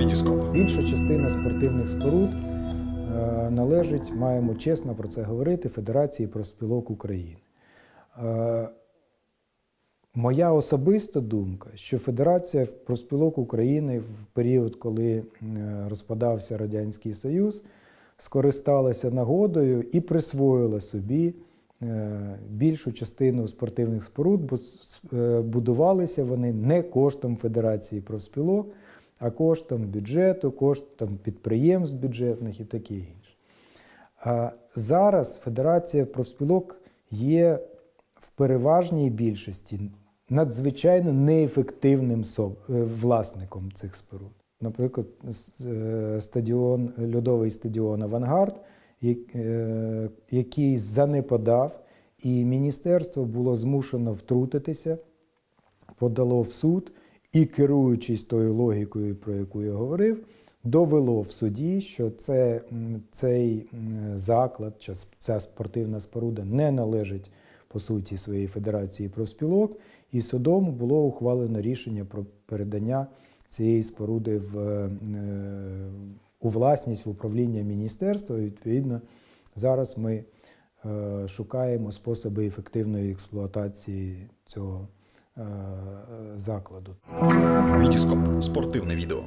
Вітіскоп. Більша частина спортивних споруд е, належить, маємо чесно про це говорити, Федерації профспілок України. Е, Моя особиста думка, що Федерація профспілок України в період, коли е, розпадався Радянський Союз, скористалася нагодою і присвоїла собі більшу частину спортивних споруд, бо будувалися вони не коштом Федерації профспілок, а коштом бюджету, коштом підприємств бюджетних і таке інше. А зараз Федерація профспілок є в переважній більшості надзвичайно неефективним е, власником цих споруд. Наприклад, е, стадіон, льодовий стадіон Авангард, е, який занепадав, і міністерство було змушено втрутитися, подало в суд і, керуючись тою логікою, про яку я говорив, довело в суді, що це, цей заклад, ця спортивна споруда не належить по суті своєї федерації профспілок, і судом було ухвалено рішення про передання цієї споруди в, е, у власність в управління міністерства. І, відповідно, зараз ми е, шукаємо способи ефективної експлуатації цього закладу. Вітіскоп. Спортивне відео.